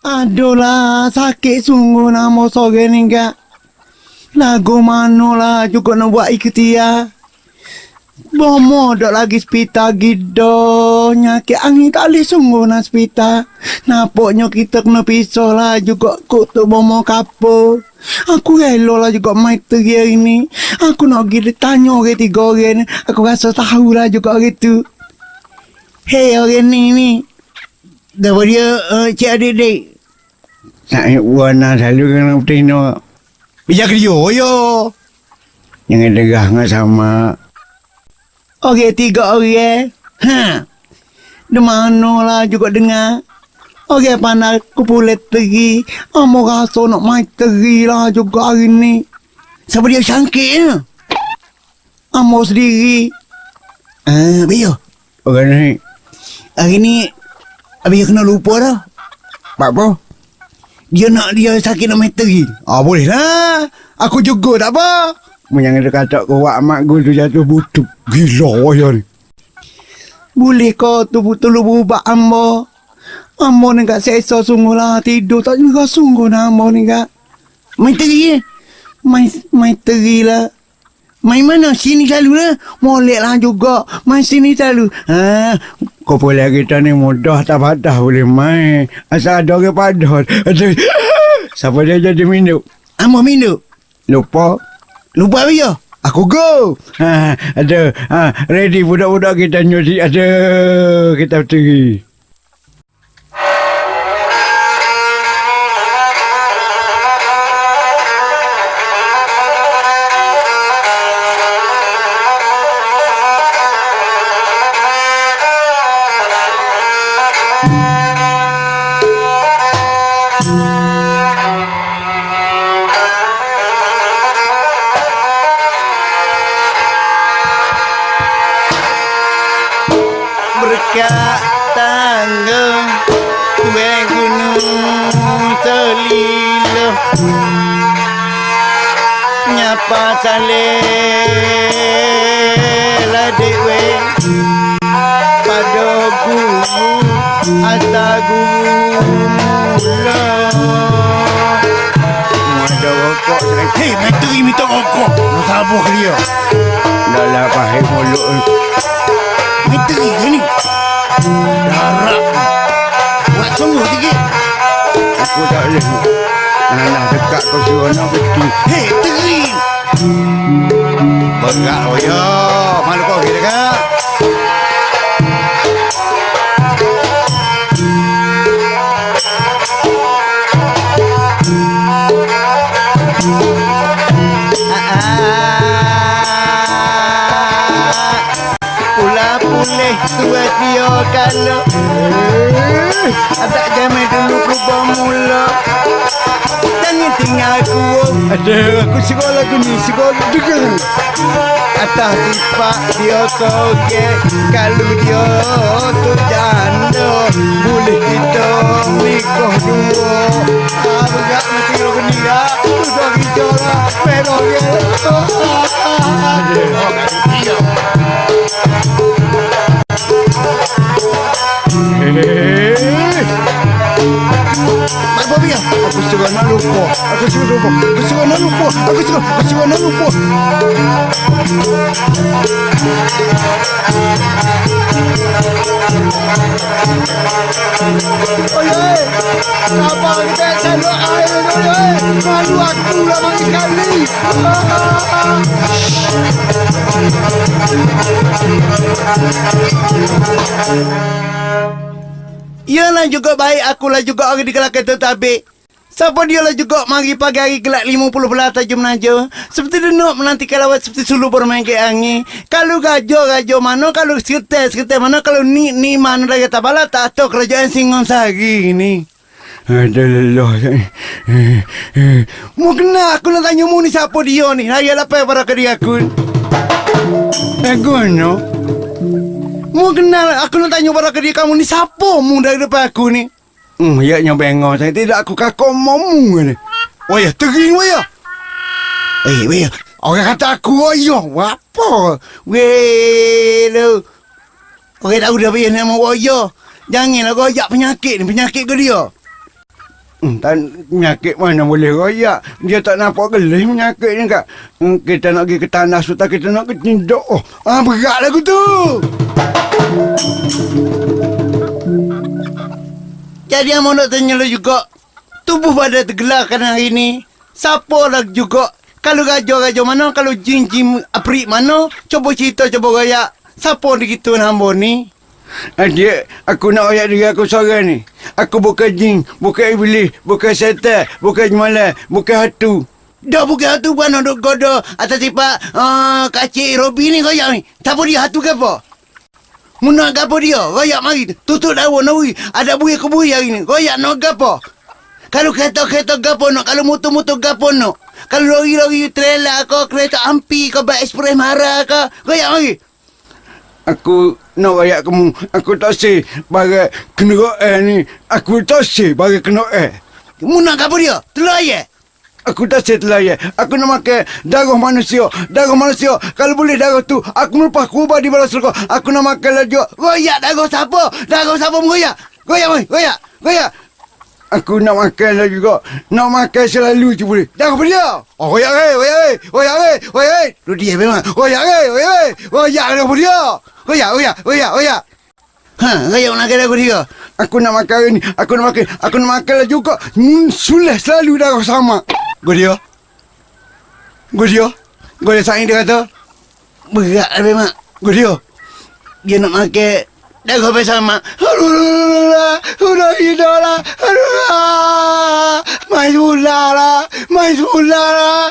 Aduh lah, sakit sungguh nama sore ni kak. Lagu mana lah juga nak buat ikhtiar. Bomo dak lagi spita gido nyakit angin kali sungguh nak spita. Napoknya kita kena pisah lah juga tu bomo kapo. Aku rela lah juga mai teri hari ni. Aku nak pergi tanya orang tiga orang ni. Aku rasa tahu lah juga orang tu. Hei orang ni ni. Gapa dia uh, cik adik-adik? Saya warna selalu kena bertino. Bijak kerja yo. Jangan degah dengan sama. Okey, tiga orang. Ha. Di mana lah juga dengar. Okey, pandai aku boleh teri. Amo rasa nak main teri lah juga hari ni. Siapa dia sangkit ya? Amo sendiri. Ah, Bio. Orang ni. Hari ni, Abi kena lupa dah. Apa? Dia nak dia sakit nak main teri. Ah, boleh lah. Aku juga tak apa. Jangan dia kata kau wak mak gue tu jatuh butuh. Gila ya ni. Boleh kau tu betul lu berubah ambo. Ambo ni kat seksa sungguh lah tidur tak juga sungguh nak ambo ni kat. Main teri eh. Main, main teri lah. Main mana? Sini selalu lah. Molek lah juga. Main sini selalu. Ha, boleh kita ni mudah tak padah boleh main. Asal ada orang. Aduh. Siapa dia jadi minum? Ambo minum. Lupa. Lupa apa ya? Aku go. Ha, ada. Ha, ready budak-budak kita nyuci. Ada. Kita pergi. Nyapa saleh Ladik we Pada guru Ata guru Ada rokok Hei, menteri minta rokok sabar dia Dah lah pahit mulut Menteri ke ni? Darah. Buat sungguh sikit. Aku tak boleh. Nah, dekat kau suruh nak betul. Hei, teri. Bos gak royo, malu kok gini kak. Ada aku sekolah tu ni Sekolah juga Atas sifat dia soge Kalau dia tu janda. Boleh kita nikah dua. Aku tak mesti lo ni ya Sudah kita lah. Pelok ya Ada Oh kan dia Mak Bobby ya? Aku suka nak lupa. Aku suka lupa. Aku suka nak lupa. Aku suka. Aku suka nak lupa. Apa kita selalu air tu? Malu aku lah banyak kali. Yalah juga baik akulah juga orang di kelakar tetapi Siapa dia lah juga mari pagi hari gelap 50 belas tajam naja. Seperti denuk menantikan lawat seperti sulu bermain ke angin. Kalau gajo gajo mana, kalau seketai seketai mana, kalau ni ni mana lagi tak bala tak tahu kerajaan Singon Sari ni. Ada lelah. Mu kena aku nak tanya mu ni siapa dia ni. Raya lapar pada ke dia aku. Eh. Mu kenal aku nak tanya pada ke dia kamu ni siapa mu dari depan aku ni. Hmm, ya nya bengong saya tidak aku kakak momu ni. Oh ya, tering waya. Eh, waya. Orang kata aku waya. Apa? Weh, lu. Orang tahu dah waya nama waya. Janganlah ajak penyakit ni. Penyakit ke dia? Hmm, tak penyakit mana boleh royak. Dia tak nampak gelis penyakit ni kak. Hmm, kita nak pergi ke tanah sultan, kita nak pergi tindak. Oh, ah, berat lagu tu. Jadi yang nak tanya lu juga. Tubuh pada tergelarkan hari ni. Siapa lagi juga. Kalau gajah-gajah mana, kalau jin-jin aprik mana, cuba cerita, cuba royak. Siapa di gitu hamba ni? Adik, aku nak royak diri aku seorang ni. Aku bukan jin, bukan iblis, bukan setan, bukan jemalah, bukan hatu. Dah bukan hatu pun nak goda atas tipak uh, kacik Robi ni royak ni. Siapa dia hatu ke apa? Muna gapo dia? Royak mari. Tutup daun nawi. Ada buih kebui hari ni. Royak nak gapo? Kalau kereta-kereta gapo nak? Kalau motor-motor gapo nak? Kalau lori-lori trailer ke kereta ampi ke bak ekspres marah ke? Royak mari. Aku nak royak kamu. Aku tak say bagai kena air ni. Aku tak say bagai kena air. Muna gapo dia? Telur ayah? Aku say telur ayah. Aku nak makan darah manusia. Darah manusia. Kalau boleh darah tu, aku melepas kubah di balas rokok. Aku nak makan lagi. Royak darah siapa? Darah siapa mengoyak? Royak, mari. Royak. Royak. Aku nak makan lagi juga. Nak makan selalu je boleh. Darah dia? Oh, royak eh. Royak eh. Royak eh. Royak eh. Lu dia memang. Royak eh. Royak eh. Royak apa dia? Royak, royak, royak, royak. Ha, royak nak makan aku dia. Aku nak makan ni. Aku nak makan. Aku nak makan lagi juga. Hmm, sulah selalu darah sama. Gue dia. Gue dia. Gue dia saing dia kata. Berat lah memang. Gue dia. Dia nak makan. Dah kau bersama. Aduh, sudah hidup lah. Aduh, main semula lah. Main semula lah.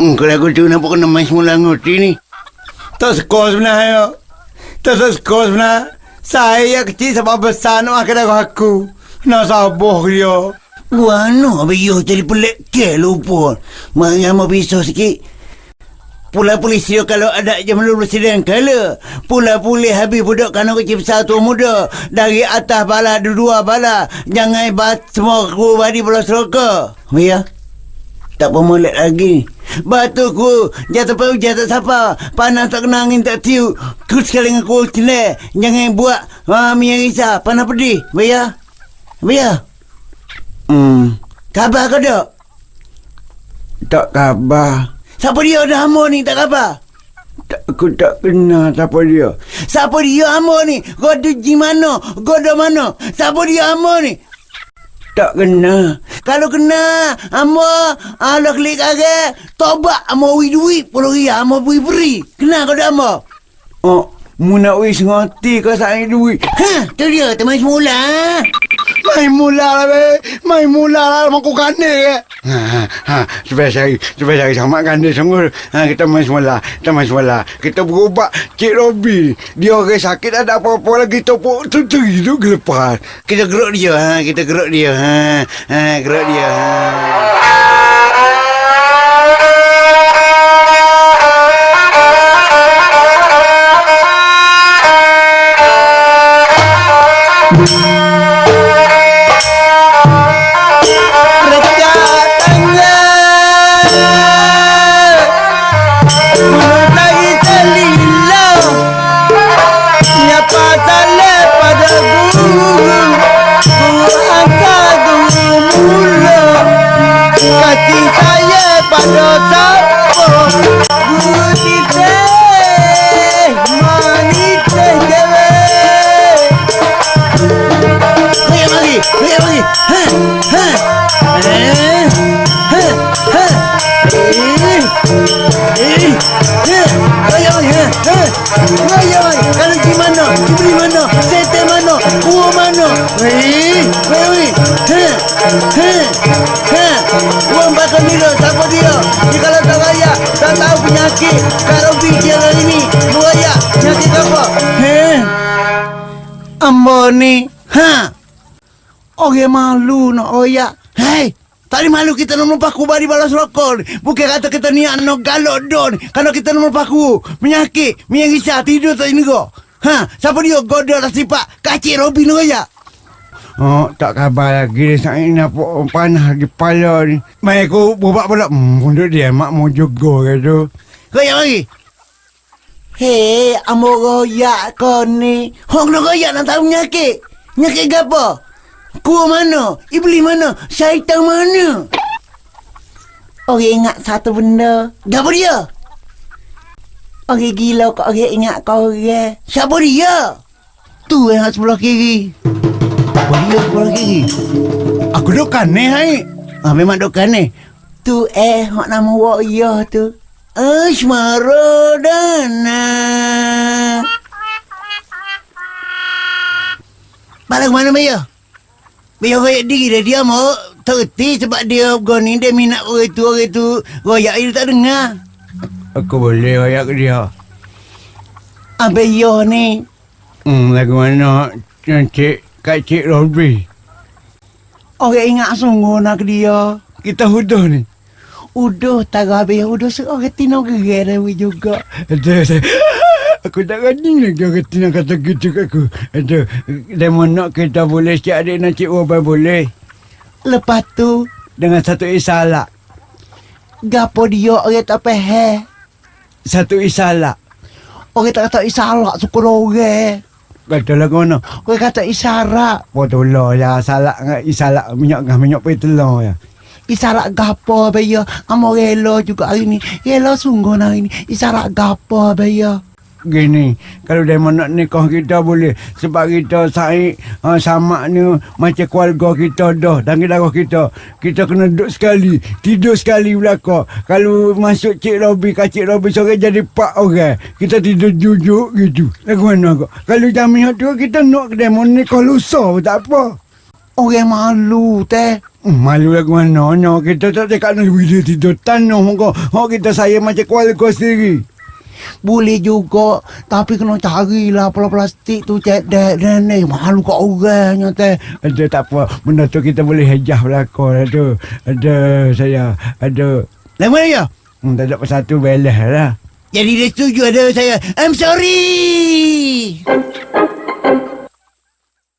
Hmm, kalau aku tu nampak kena main semula ngerti ni. Tak suka sebenarnya. Tak suka sebenarnya. Saya kecil sampai besar nak makan aku. Nak sabar dia. Wano biyo jadi pelik ke lupa. Mari mau pisau sikit. Pula polisi kalau ada jam lu presiden kala. Pula pulih habis budak kanak kecil besar tua muda. Dari atas bala dua bala. Jangan bat semua ku badi bola seroka. Ya. Tak pemelek lagi. Batu ku jatuh pau jatuh siapa. Panas tak kena angin tak tiup. Ku sekali dengan ku cile. Jangan buat ha, minyak risah. Panas pedih. Ya. Ya. Hmm. Khabar ke tak? Tak khabar. Siapa dia ada hamba ni tak khabar? Tak, aku tak kenal siapa dia. Siapa dia hamba ni? Godo ji mana? Godo mana? Siapa dia hamba ni? Tak kenal. Kalau kenal, hamba Allah klik agak. Tobat hamba ui duit. Puluh ria hamba beri beri. Kenal kau dah hamba? Oh, mu nak wis ngoti kau sayang duit. Ha, tu dia teman semula. Main mula lah be. Main mula lah mak kande ke. Ha ha ha. Cari, supaya cari sama kande sungguh. Ha kita main semula, kita main semula. Kita berubat Cik Robi. Dia orang sakit ada apa-apa lagi topok tu tu itu gelepas. Kita gerak dia ha, kita gerak dia ha. Ha gerak dia ha. Kasih Raya mari Kalau di mana? Di mana? Sete mana? Kuah mana? Eh Raya mari Ha Ha Ha Uang bakal milo Siapa dia. Dia kalau tak raya Tak tahu penyakit. Kak Robi dia hari ni Lu raya Penyakit apa? Heh Ambo ni Ha. Orang malu nak royak Hei Tadi malu kita nak melupa kubah balas rokok. Bukan kata kita ni nak galak don. Kalau kita nak melupa ku. Penyakit. Minyak risau. Tidur tak kau. Ha? Siapa dia? Goda lah sipak. Kacik Robin tu ya. Oh, tak khabar lagi dia sang ini apa panah di kepala ni. Mai aku buat pula. Hmm, untuk dia mak mau juga ke. Kau yang lagi? Hei, amo royak kau ni. Hong royak nak tahu penyakit. Penyakit ke Kuah mana? Iblis mana? Syaitan mana? Orang ingat satu benda. Apa dia? Orang gila kok orang ingat kau orang. Siapa dia? Tu yang sebelah kiri. Apa dia sebelah kiri? Aku duk kaneh hai. Ah memang duk kaneh. Tu eh, hak nama wak iya tu. Asmara Dana. Balik mana Maya? Maya royak diri dia dia mau terti sebab dia goni dia minat orang tu orang tu royak dia tak dengar. Aku boleh royak ke dia. Apa yo ni? Hmm, lagu mana Cik Kak Cik Robby. Orang ingat sungguh nak dia. Kita huduh ni. Udah tak habis udah seorang tino gerai juga. Ada saya. Aku tak rani lagi orang tina kata gitu kat aku. Ada. Dia nak kita boleh cik adik nak cik Robby boleh. Lepas tu Dengan satu isalak. gapo dia orang tak faham. Satu isalak. Orang tak kata isarak suka orang. Kata lagu mana? Orang kata isyarat. Bodoh lah ya. Salak dengan isalak. Minyak dengan minyak pun telur ya. Isarak gapo abaya Amo rela juga hari ni Rela sungguh hari ni Isarak gapo abaya Gini, kalau dia nak nikah kita boleh sebab kita saik uh, sama ni macam keluarga kita dah dan darah kita. Kita kena duduk sekali, tidur sekali belakang. Kalau masuk Cik Robi, Kak Cik Robi sore jadi pak orang. Kita tidur jujuk gitu. Lagu mana kau? Kalau jamiah tu kita nak kedai mau nikah lusa pun tak apa. Orang malu teh Hmm, Malu lagu mana? No, kita tak cakap nak bila tidur tanah muka. Oh, kita saya macam keluarga sendiri. Boleh juga Tapi kena carilah Pula plastik tu Cek dek nenek Malu kat orangnya teh Ada tak apa. Benda tu kita boleh hejah belakang lah tu. Ada saya. Ada. Lama ya Hmm, tak ada pasal tu belah lah. Jadi dia setuju ada saya I'm sorry